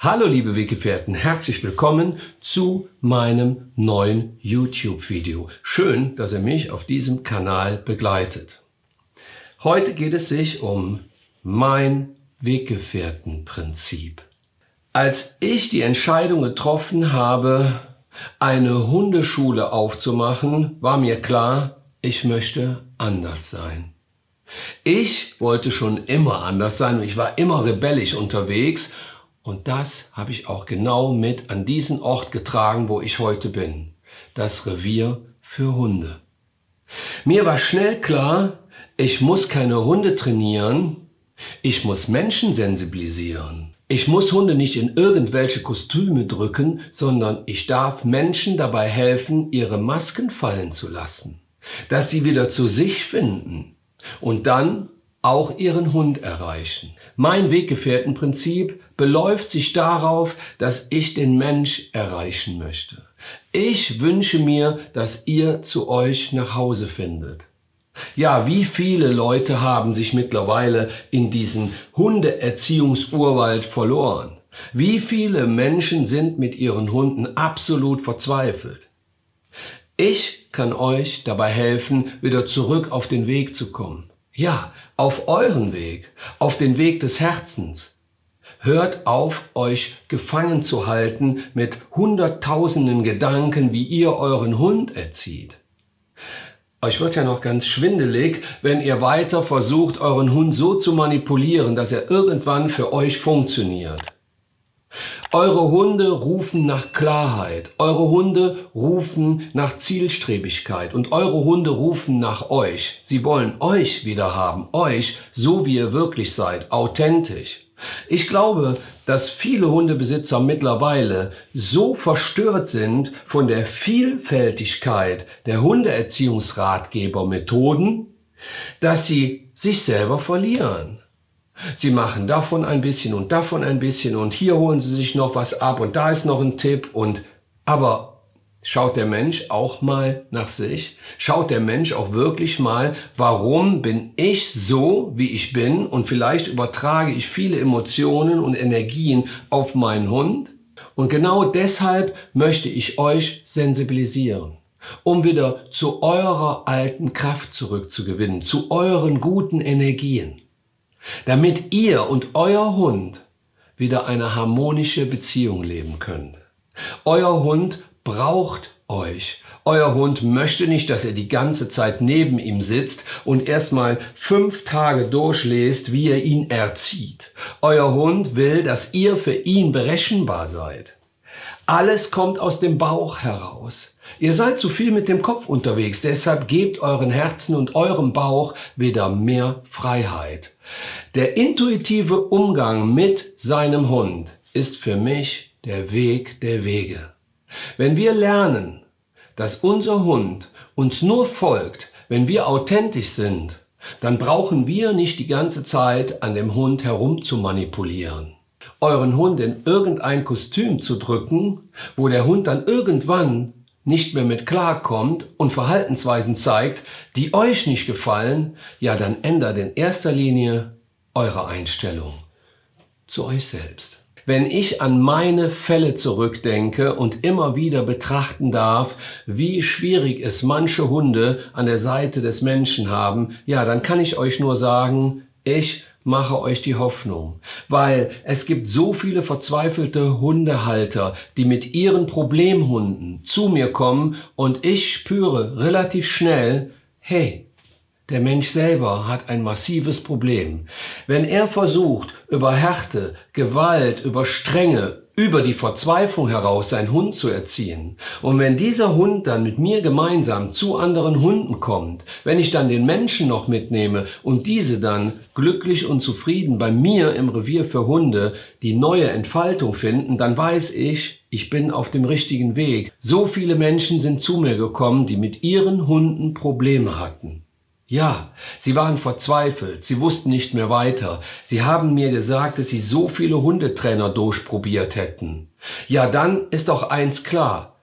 Hallo liebe Weggefährten, herzlich willkommen zu meinem neuen YouTube-Video. Schön, dass ihr mich auf diesem Kanal begleitet. Heute geht es sich um mein Weggefährtenprinzip. Als ich die Entscheidung getroffen habe, eine Hundeschule aufzumachen, war mir klar, ich möchte anders sein. Ich wollte schon immer anders sein und ich war immer rebellisch unterwegs und das habe ich auch genau mit an diesen Ort getragen, wo ich heute bin. Das Revier für Hunde. Mir war schnell klar, ich muss keine Hunde trainieren, ich muss Menschen sensibilisieren. Ich muss Hunde nicht in irgendwelche Kostüme drücken, sondern ich darf Menschen dabei helfen, ihre Masken fallen zu lassen, dass sie wieder zu sich finden und dann auch ihren Hund erreichen. Mein Weggefährtenprinzip beläuft sich darauf, dass ich den Mensch erreichen möchte. Ich wünsche mir, dass ihr zu euch nach Hause findet. Ja, wie viele Leute haben sich mittlerweile in diesen Hundeerziehungsurwald verloren? Wie viele Menschen sind mit ihren Hunden absolut verzweifelt? Ich kann euch dabei helfen, wieder zurück auf den Weg zu kommen. Ja, auf euren Weg, auf den Weg des Herzens. Hört auf, euch gefangen zu halten mit hunderttausenden Gedanken, wie ihr euren Hund erzieht. Euch wird ja noch ganz schwindelig, wenn ihr weiter versucht, euren Hund so zu manipulieren, dass er irgendwann für euch funktioniert. Eure Hunde rufen nach Klarheit, eure Hunde rufen nach Zielstrebigkeit und eure Hunde rufen nach euch. Sie wollen euch wieder haben, euch, so wie ihr wirklich seid, authentisch. Ich glaube, dass viele Hundebesitzer mittlerweile so verstört sind von der Vielfältigkeit der Hundeerziehungsratgebermethoden, dass sie sich selber verlieren. Sie machen davon ein bisschen und davon ein bisschen und hier holen Sie sich noch was ab und da ist noch ein Tipp und aber schaut der Mensch auch mal nach sich? Schaut der Mensch auch wirklich mal, warum bin ich so, wie ich bin und vielleicht übertrage ich viele Emotionen und Energien auf meinen Hund? Und genau deshalb möchte ich euch sensibilisieren um wieder zu eurer alten Kraft zurückzugewinnen, zu euren guten Energien damit ihr und euer Hund wieder eine harmonische Beziehung leben könnt. Euer Hund braucht euch. Euer Hund möchte nicht, dass ihr die ganze Zeit neben ihm sitzt und erstmal fünf Tage durchlest, wie ihr ihn erzieht. Euer Hund will, dass ihr für ihn berechenbar seid. Alles kommt aus dem Bauch heraus. Ihr seid zu viel mit dem Kopf unterwegs, deshalb gebt euren Herzen und eurem Bauch wieder mehr Freiheit. Der intuitive Umgang mit seinem Hund ist für mich der Weg der Wege. Wenn wir lernen, dass unser Hund uns nur folgt, wenn wir authentisch sind, dann brauchen wir nicht die ganze Zeit an dem Hund herum zu manipulieren. Euren Hund in irgendein Kostüm zu drücken, wo der Hund dann irgendwann nicht mehr mit klarkommt und Verhaltensweisen zeigt, die euch nicht gefallen, ja dann ändert in erster Linie eure Einstellung zu euch selbst. Wenn ich an meine Fälle zurückdenke und immer wieder betrachten darf, wie schwierig es manche Hunde an der Seite des Menschen haben, ja, dann kann ich euch nur sagen, ich mache euch die Hoffnung, weil es gibt so viele verzweifelte Hundehalter, die mit ihren Problemhunden zu mir kommen und ich spüre relativ schnell, hey, der Mensch selber hat ein massives Problem. Wenn er versucht, über Härte, Gewalt, über Strenge, über die Verzweiflung heraus seinen Hund zu erziehen. Und wenn dieser Hund dann mit mir gemeinsam zu anderen Hunden kommt, wenn ich dann den Menschen noch mitnehme und diese dann glücklich und zufrieden bei mir im Revier für Hunde die neue Entfaltung finden, dann weiß ich, ich bin auf dem richtigen Weg. So viele Menschen sind zu mir gekommen, die mit ihren Hunden Probleme hatten. Ja, sie waren verzweifelt, sie wussten nicht mehr weiter. Sie haben mir gesagt, dass sie so viele Hundetrainer durchprobiert hätten. Ja, dann ist doch eins klar.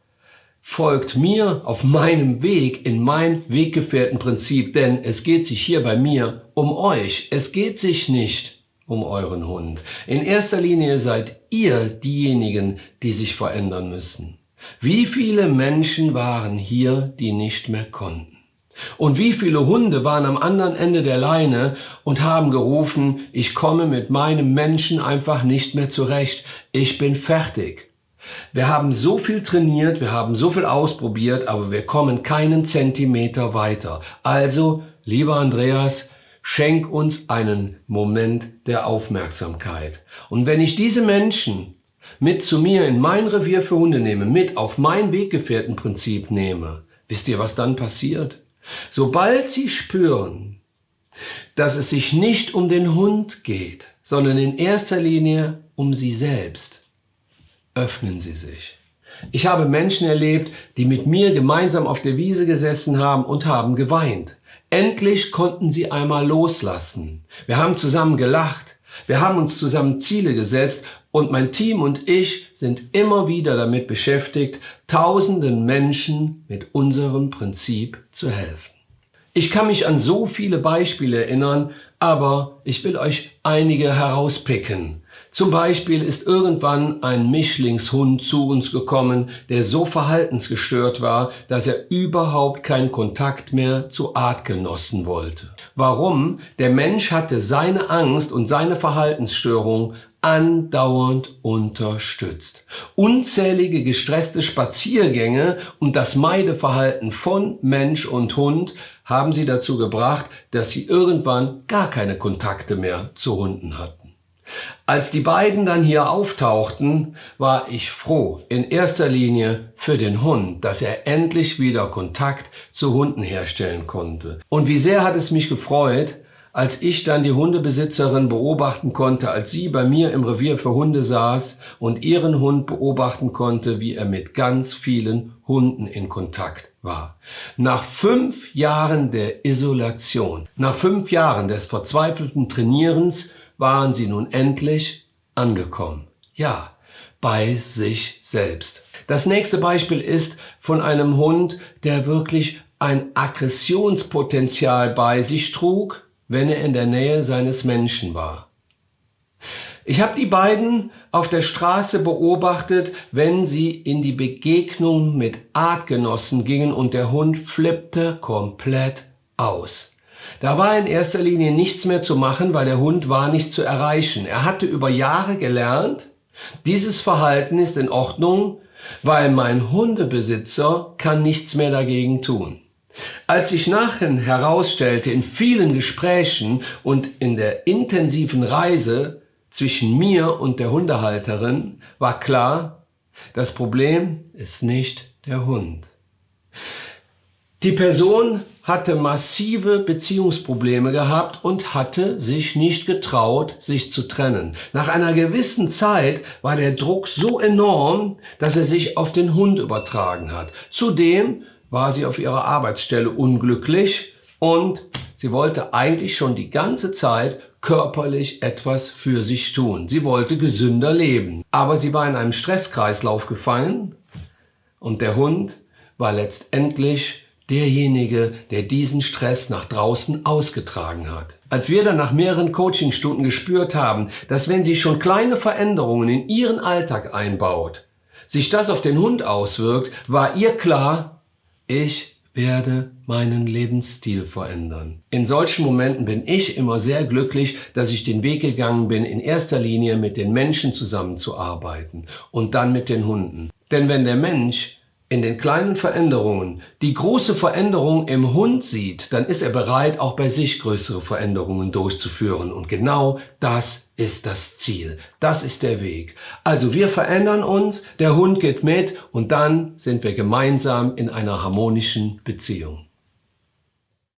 Folgt mir auf meinem Weg in mein Weggefährtenprinzip, denn es geht sich hier bei mir um euch. Es geht sich nicht um euren Hund. In erster Linie seid ihr diejenigen, die sich verändern müssen. Wie viele Menschen waren hier, die nicht mehr konnten? Und wie viele Hunde waren am anderen Ende der Leine und haben gerufen, ich komme mit meinem Menschen einfach nicht mehr zurecht, ich bin fertig. Wir haben so viel trainiert, wir haben so viel ausprobiert, aber wir kommen keinen Zentimeter weiter. Also, lieber Andreas, schenk uns einen Moment der Aufmerksamkeit. Und wenn ich diese Menschen mit zu mir in mein Revier für Hunde nehme, mit auf mein Weggefährtenprinzip nehme, wisst ihr, was dann passiert? Sobald sie spüren, dass es sich nicht um den Hund geht, sondern in erster Linie um sie selbst, öffnen sie sich. Ich habe Menschen erlebt, die mit mir gemeinsam auf der Wiese gesessen haben und haben geweint. Endlich konnten sie einmal loslassen. Wir haben zusammen gelacht. Wir haben uns zusammen Ziele gesetzt und mein Team und ich sind immer wieder damit beschäftigt, tausenden Menschen mit unserem Prinzip zu helfen. Ich kann mich an so viele Beispiele erinnern, aber ich will euch einige herauspicken. Zum Beispiel ist irgendwann ein Mischlingshund zu uns gekommen, der so verhaltensgestört war, dass er überhaupt keinen Kontakt mehr zu Artgenossen wollte. Warum? Der Mensch hatte seine Angst und seine Verhaltensstörung andauernd unterstützt. Unzählige gestresste Spaziergänge und das Meideverhalten von Mensch und Hund haben sie dazu gebracht, dass sie irgendwann gar keine Kontakte mehr zu Hunden hatten. Als die beiden dann hier auftauchten, war ich froh, in erster Linie für den Hund, dass er endlich wieder Kontakt zu Hunden herstellen konnte. Und wie sehr hat es mich gefreut, als ich dann die Hundebesitzerin beobachten konnte, als sie bei mir im Revier für Hunde saß und ihren Hund beobachten konnte, wie er mit ganz vielen Hunden in Kontakt war. Nach fünf Jahren der Isolation, nach fünf Jahren des verzweifelten Trainierens, waren sie nun endlich angekommen. Ja, bei sich selbst. Das nächste Beispiel ist von einem Hund, der wirklich ein Aggressionspotenzial bei sich trug, wenn er in der Nähe seines Menschen war. Ich habe die beiden auf der Straße beobachtet, wenn sie in die Begegnung mit Artgenossen gingen und der Hund flippte komplett aus. Da war in erster Linie nichts mehr zu machen, weil der Hund war nicht zu erreichen. Er hatte über Jahre gelernt, dieses Verhalten ist in Ordnung, weil mein Hundebesitzer kann nichts mehr dagegen tun. Als sich nachher herausstellte in vielen Gesprächen und in der intensiven Reise zwischen mir und der Hundehalterin, war klar, das Problem ist nicht der Hund. Die Person hatte massive Beziehungsprobleme gehabt und hatte sich nicht getraut, sich zu trennen. Nach einer gewissen Zeit war der Druck so enorm, dass er sich auf den Hund übertragen hat. Zudem war sie auf ihrer Arbeitsstelle unglücklich und sie wollte eigentlich schon die ganze Zeit körperlich etwas für sich tun. Sie wollte gesünder leben. Aber sie war in einem Stresskreislauf gefangen und der Hund war letztendlich derjenige, der diesen Stress nach draußen ausgetragen hat. Als wir dann nach mehreren Coachingstunden gespürt haben, dass wenn sie schon kleine Veränderungen in ihren Alltag einbaut, sich das auf den Hund auswirkt, war ihr klar, ich werde meinen Lebensstil verändern. In solchen Momenten bin ich immer sehr glücklich, dass ich den Weg gegangen bin, in erster Linie mit den Menschen zusammenzuarbeiten und dann mit den Hunden. Denn wenn der Mensch in den kleinen Veränderungen die große Veränderung im Hund sieht, dann ist er bereit, auch bei sich größere Veränderungen durchzuführen. Und genau das ist das Ziel. Das ist der Weg. Also wir verändern uns, der Hund geht mit und dann sind wir gemeinsam in einer harmonischen Beziehung.